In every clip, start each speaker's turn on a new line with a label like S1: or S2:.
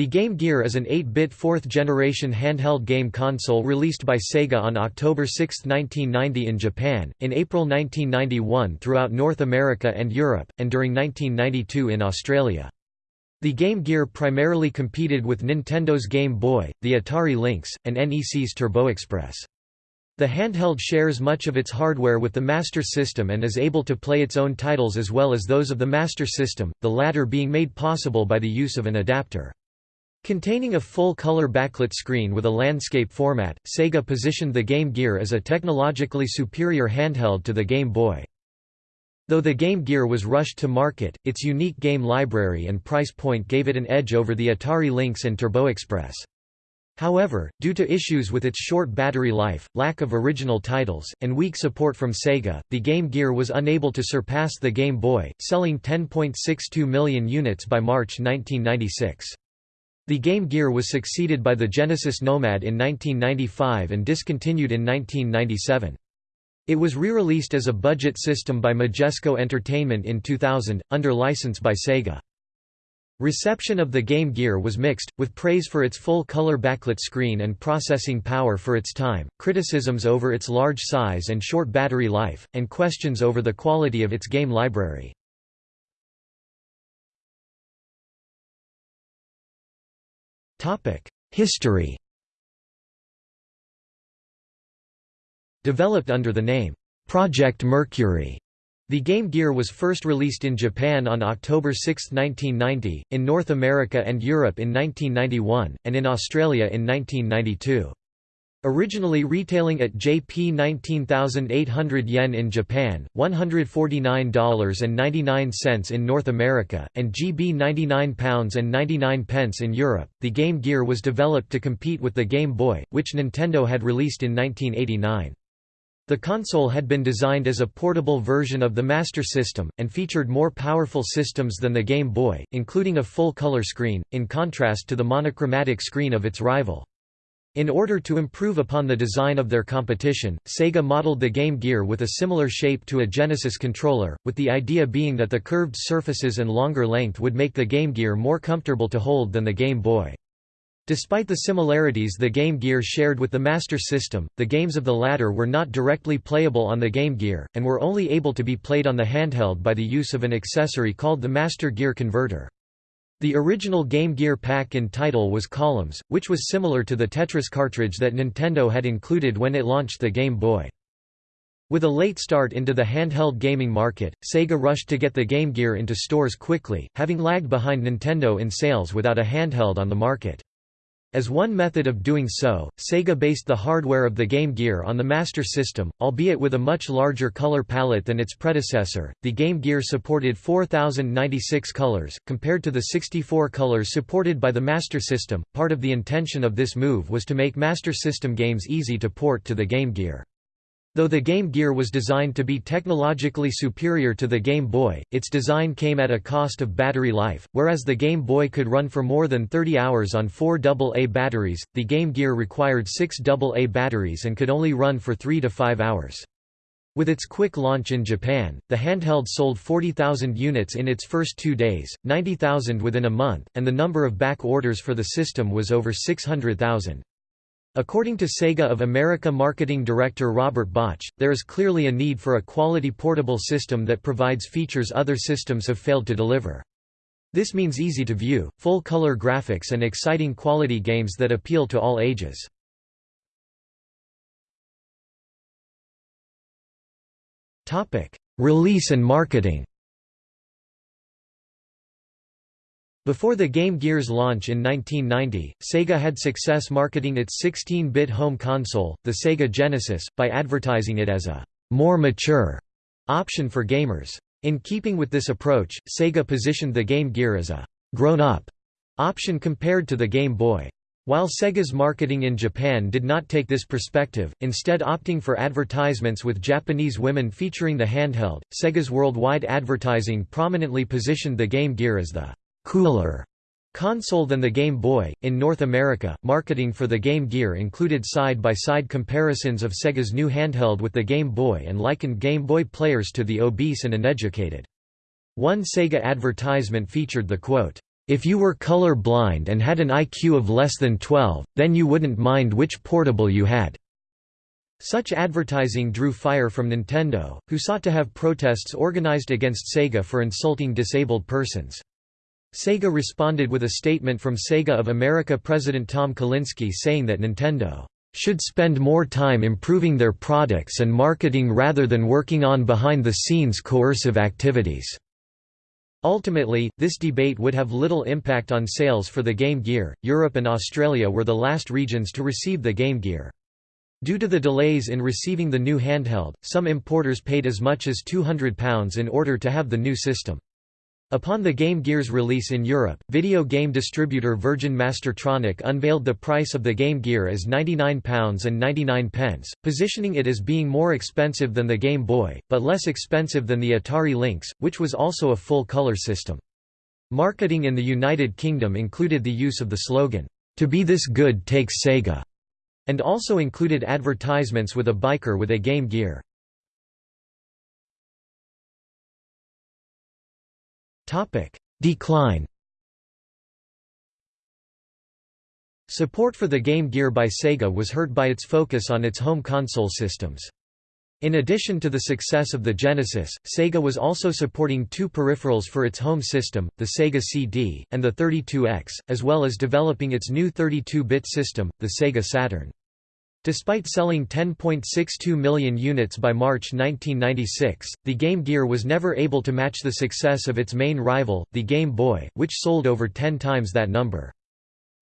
S1: The Game Gear is an 8-bit fourth-generation handheld game console released by Sega on October 6, 1990 in Japan, in April 1991 throughout North America and Europe, and during 1992 in Australia. The Game Gear primarily competed with Nintendo's Game Boy, the Atari Lynx, and NEC's Turbo Express. The handheld shares much of its hardware with the Master System and is able to play its own titles as well as those of the Master System, the latter being made possible by the use of an adapter. Containing a full-color backlit screen with a landscape format, Sega positioned the Game Gear as a technologically superior handheld to the Game Boy. Though the Game Gear was rushed to market, its unique game library and price point gave it an edge over the Atari Lynx and Turbo Express. However, due to issues with its short battery life, lack of original titles, and weak support from Sega, the Game Gear was unable to surpass the Game Boy, selling 10.62 million units by March 1996. The Game Gear was succeeded by the Genesis Nomad in 1995 and discontinued in 1997. It was re-released as a budget system by Majesco Entertainment in 2000, under license by Sega. Reception of the Game Gear was mixed, with praise for its full-color backlit screen and processing power for its time, criticisms over its large size and short battery life, and questions over the quality of its game library. History Developed under the name, Project Mercury, the Game Gear was first released in Japan on October 6, 1990, in North America and Europe in 1991, and in Australia in 1992. Originally retailing at JP 19,800 yen in Japan, $149.99 in North America, and GB £99.99 in Europe, the Game Gear was developed to compete with the Game Boy, which Nintendo had released in 1989. The console had been designed as a portable version of the Master System, and featured more powerful systems than the Game Boy, including a full-color screen, in contrast to the monochromatic screen of its rival. In order to improve upon the design of their competition, Sega modeled the Game Gear with a similar shape to a Genesis controller, with the idea being that the curved surfaces and longer length would make the Game Gear more comfortable to hold than the Game Boy. Despite the similarities the Game Gear shared with the Master System, the games of the latter were not directly playable on the Game Gear, and were only able to be played on the handheld by the use of an accessory called the Master Gear Converter. The original Game Gear pack-in title was Columns, which was similar to the Tetris cartridge that Nintendo had included when it launched the Game Boy. With a late start into the handheld gaming market, Sega rushed to get the Game Gear into stores quickly, having lagged behind Nintendo in sales without a handheld on the market. As one method of doing so, Sega based the hardware of the Game Gear on the Master System, albeit with a much larger color palette than its predecessor. The Game Gear supported 4096 colors, compared to the 64 colors supported by the Master System. Part of the intention of this move was to make Master System games easy to port to the Game Gear. Though the Game Gear was designed to be technologically superior to the Game Boy, its design came at a cost of battery life, whereas the Game Boy could run for more than 30 hours on four AA batteries, the Game Gear required six AA batteries and could only run for 3 to 5 hours. With its quick launch in Japan, the handheld sold 40,000 units in its first two days, 90,000 within a month, and the number of back orders for the system was over 600,000. According to Sega of America marketing director Robert Botch, there is clearly a need for a quality portable system that provides features other systems have failed to deliver. This means easy-to-view, full-color graphics and exciting quality games that appeal to all ages. Release and marketing Before the Game Gear's launch in 1990, Sega had success marketing its 16-bit home console, the Sega Genesis, by advertising it as a more mature option for gamers. In keeping with this approach, Sega positioned the Game Gear as a grown-up option compared to the Game Boy. While Sega's marketing in Japan did not take this perspective, instead opting for advertisements with Japanese women featuring the handheld, Sega's worldwide advertising prominently positioned the Game Gear as the cooler console than the Game Boy. In North America, marketing for the Game Gear included side by side comparisons of Sega's new handheld with the Game Boy and likened Game Boy players to the obese and uneducated. One Sega advertisement featured the quote, If you were color blind and had an IQ of less than 12, then you wouldn't mind which portable you had." Such advertising drew fire from Nintendo, who sought to have protests organized against Sega for insulting disabled persons. Sega responded with a statement from Sega of America president Tom Kalinske saying that Nintendo should spend more time improving their products and marketing rather than working on behind-the-scenes coercive activities." Ultimately, this debate would have little impact on sales for the Game Gear. Europe and Australia were the last regions to receive the Game Gear. Due to the delays in receiving the new handheld, some importers paid as much as £200 in order to have the new system. Upon the Game Gear's release in Europe, video game distributor Virgin Mastertronic unveiled the price of the Game Gear as £99.99, pence, positioning it as being more expensive than the Game Boy, but less expensive than the Atari Lynx, which was also a full-color system. Marketing in the United Kingdom included the use of the slogan, "'To be this good takes Sega' and also included advertisements with a biker with a Game Gear. Decline Support for the Game Gear by Sega was hurt by its focus on its home console systems. In addition to the success of the Genesis, Sega was also supporting two peripherals for its home system, the Sega CD, and the 32X, as well as developing its new 32-bit system, the Sega Saturn. Despite selling 10.62 million units by March 1996, the Game Gear was never able to match the success of its main rival, the Game Boy, which sold over 10 times that number.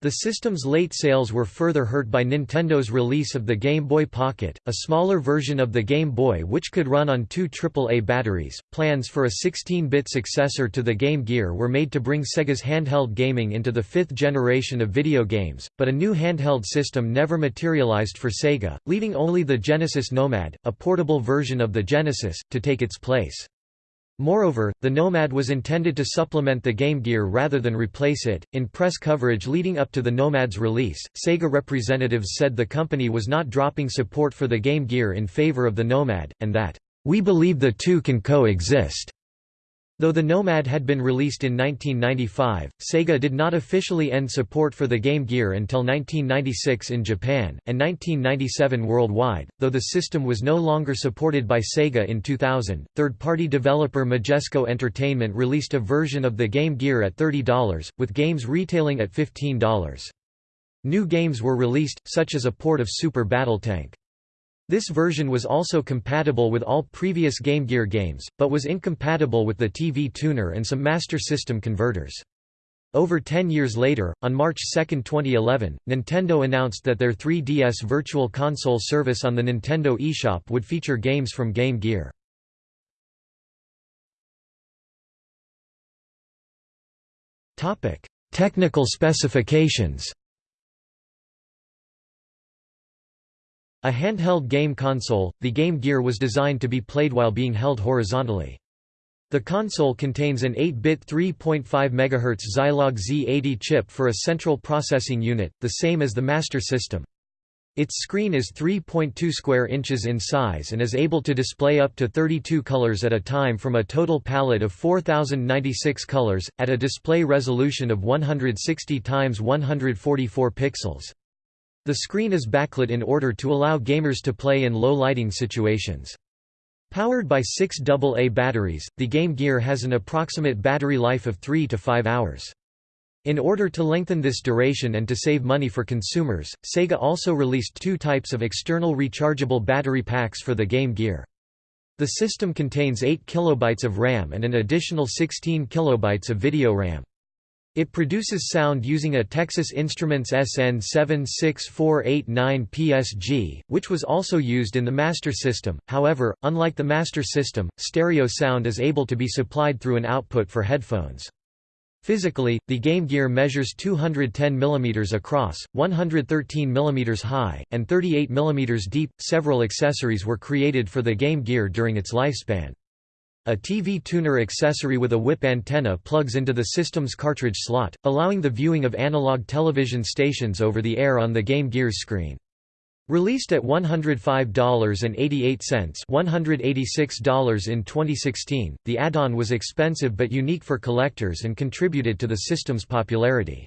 S1: The system's late sales were further hurt by Nintendo's release of the Game Boy Pocket, a smaller version of the Game Boy which could run on two AAA batteries. Plans for a 16 bit successor to the Game Gear were made to bring Sega's handheld gaming into the fifth generation of video games, but a new handheld system never materialized for Sega, leaving only the Genesis Nomad, a portable version of the Genesis, to take its place. Moreover, the Nomad was intended to supplement the Game Gear rather than replace it. In press coverage leading up to the Nomad's release, Sega representatives said the company was not dropping support for the Game Gear in favor of the Nomad, and that, We believe the two can coexist. Though the Nomad had been released in 1995, Sega did not officially end support for the Game Gear until 1996 in Japan, and 1997 worldwide, though the system was no longer supported by Sega in 2000. Third party developer Majesco Entertainment released a version of the Game Gear at $30, with games retailing at $15. New games were released, such as a port of Super Battletank. This version was also compatible with all previous Game Gear games, but was incompatible with the TV tuner and some Master System converters. Over 10 years later, on March 2, 2011, Nintendo announced that their 3DS Virtual Console service on the Nintendo eShop would feature games from Game Gear. Technical specifications A handheld game console, the Game Gear was designed to be played while being held horizontally. The console contains an 8-bit 3.5 MHz Zilog Z80 chip for a central processing unit, the same as the Master System. Its screen is 3.2 square inches in size and is able to display up to 32 colors at a time from a total palette of 4096 colors, at a display resolution of 160 x 144 pixels. The screen is backlit in order to allow gamers to play in low lighting situations. Powered by six AA batteries, the Game Gear has an approximate battery life of 3 to 5 hours. In order to lengthen this duration and to save money for consumers, Sega also released two types of external rechargeable battery packs for the Game Gear. The system contains 8 kilobytes of RAM and an additional 16 kilobytes of video RAM. It produces sound using a Texas Instruments SN76489 PSG, which was also used in the Master System. However, unlike the Master System, stereo sound is able to be supplied through an output for headphones. Physically, the Game Gear measures 210 mm across, 113 mm high, and 38 mm deep. Several accessories were created for the Game Gear during its lifespan. A TV tuner accessory with a whip antenna plugs into the system's cartridge slot, allowing the viewing of analog television stations over the air on the Game Gear's screen. Released at $105.88 $186 in 2016, the add-on was expensive but unique for collectors and contributed to the system's popularity.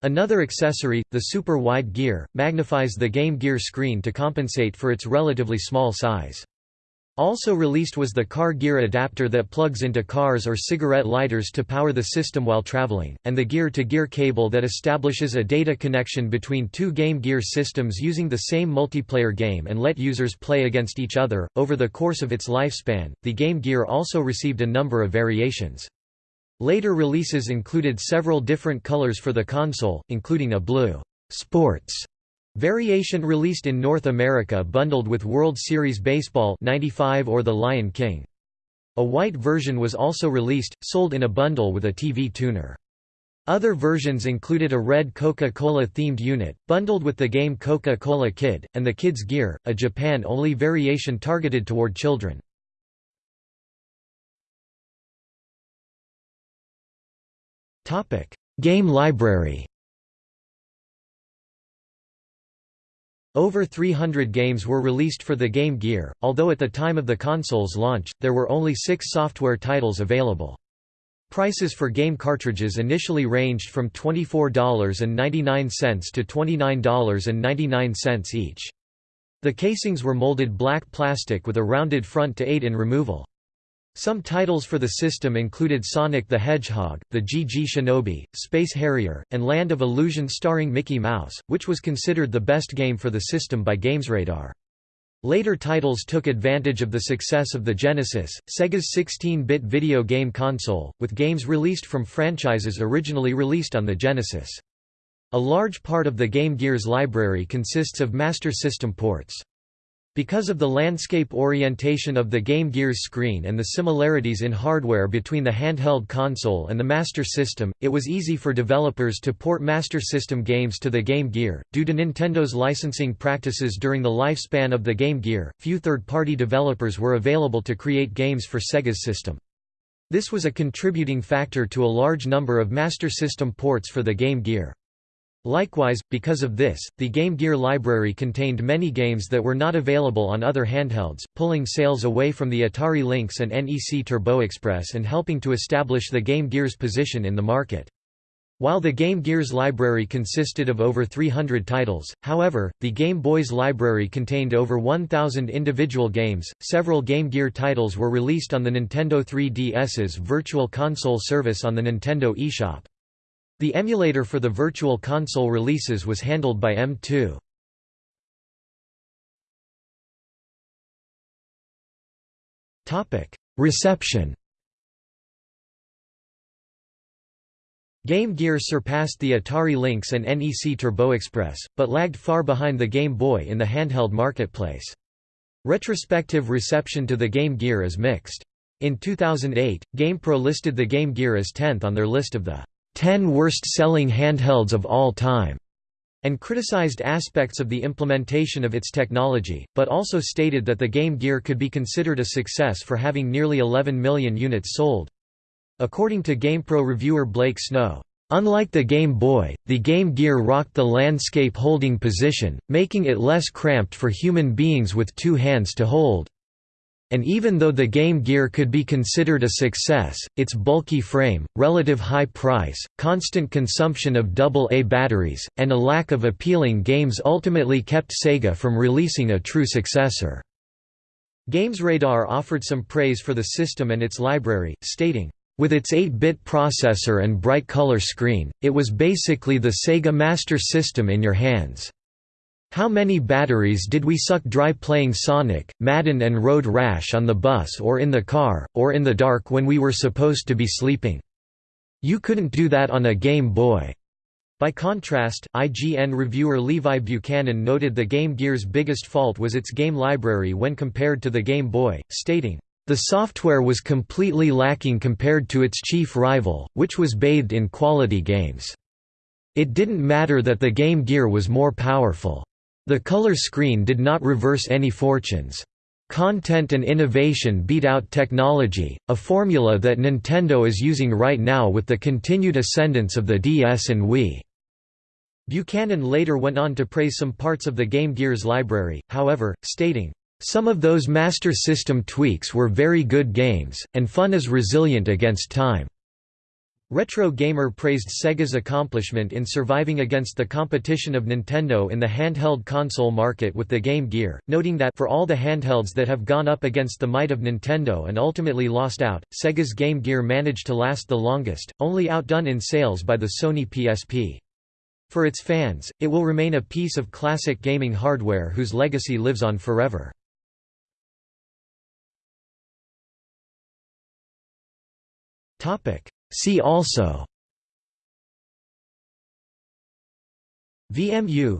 S1: Another accessory, the Super Wide Gear, magnifies the Game Gear screen to compensate for its relatively small size. Also released was the car gear adapter that plugs into cars or cigarette lighters to power the system while traveling, and the gear-to-gear -gear cable that establishes a data connection between two Game Gear systems using the same multiplayer game and let users play against each other. Over the course of its lifespan, the Game Gear also received a number of variations. Later releases included several different colors for the console, including a blue sports Variation released in North America bundled with World Series Baseball 95 or The Lion King. A white version was also released, sold in a bundle with a TV tuner. Other versions included a red Coca-Cola themed unit, bundled with the game Coca-Cola Kid, and the Kids Gear, a Japan-only variation targeted toward children. Game library Over 300 games were released for the Game Gear, although at the time of the console's launch, there were only six software titles available. Prices for game cartridges initially ranged from $24.99 to $29.99 each. The casings were molded black plastic with a rounded front to aid in removal. Some titles for the system included Sonic the Hedgehog, The GG Shinobi, Space Harrier, and Land of Illusion starring Mickey Mouse, which was considered the best game for the system by GamesRadar. Later titles took advantage of the success of the Genesis, Sega's 16-bit video game console, with games released from franchises originally released on the Genesis. A large part of the Game Gear's library consists of Master System ports. Because of the landscape orientation of the Game Gear's screen and the similarities in hardware between the handheld console and the Master System, it was easy for developers to port Master System games to the Game Gear. Due to Nintendo's licensing practices during the lifespan of the Game Gear, few third-party developers were available to create games for Sega's system. This was a contributing factor to a large number of Master System ports for the Game Gear. Likewise, because of this, the Game Gear library contained many games that were not available on other handhelds, pulling sales away from the Atari Lynx and NEC Turbo Express and helping to establish the Game Gear's position in the market. While the Game Gear's library consisted of over 300 titles, however, the Game Boy's library contained over 1,000 individual games. Several Game Gear titles were released on the Nintendo 3DS's Virtual Console service on the Nintendo eShop. The emulator for the Virtual Console releases was handled by M2. Reception Game Gear surpassed the Atari Lynx and NEC Turbo Express, but lagged far behind the Game Boy in the handheld marketplace. Retrospective reception to the Game Gear is mixed. In 2008, GamePro listed the Game Gear as 10th on their list of the 10 worst-selling handhelds of all time, and criticized aspects of the implementation of its technology, but also stated that the Game Gear could be considered a success for having nearly 11 million units sold. According to GamePro reviewer Blake Snow, Unlike the Game Boy, the Game Gear rocked the landscape holding position, making it less cramped for human beings with two hands to hold and even though the Game Gear could be considered a success, its bulky frame, relative high price, constant consumption of AA batteries, and a lack of appealing games ultimately kept Sega from releasing a true successor. GamesRadar offered some praise for the system and its library, stating, with its 8-bit processor and bright color screen, it was basically the Sega Master System in your hands. How many batteries did we suck dry playing Sonic, Madden and Road Rash on the bus or in the car, or in the dark when we were supposed to be sleeping? You couldn't do that on a Game Boy. By contrast, IGN reviewer Levi Buchanan noted the Game Gear's biggest fault was its game library when compared to the Game Boy, stating, "...the software was completely lacking compared to its chief rival, which was bathed in quality games. It didn't matter that the Game Gear was more powerful. The color screen did not reverse any fortunes. Content and innovation beat out technology, a formula that Nintendo is using right now with the continued ascendance of the DS and Wii. Buchanan later went on to praise some parts of the Game Gear's library, however, stating, "...some of those Master System tweaks were very good games, and fun is resilient against time." Retro Gamer praised Sega's accomplishment in surviving against the competition of Nintendo in the handheld console market with the Game Gear, noting that for all the handhelds that have gone up against the might of Nintendo and ultimately lost out, Sega's Game Gear managed to last the longest, only outdone in sales by the Sony PSP. For its fans, it will remain a piece of classic gaming hardware whose legacy lives on forever. Topic See also VMU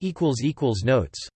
S1: Equals equals Notes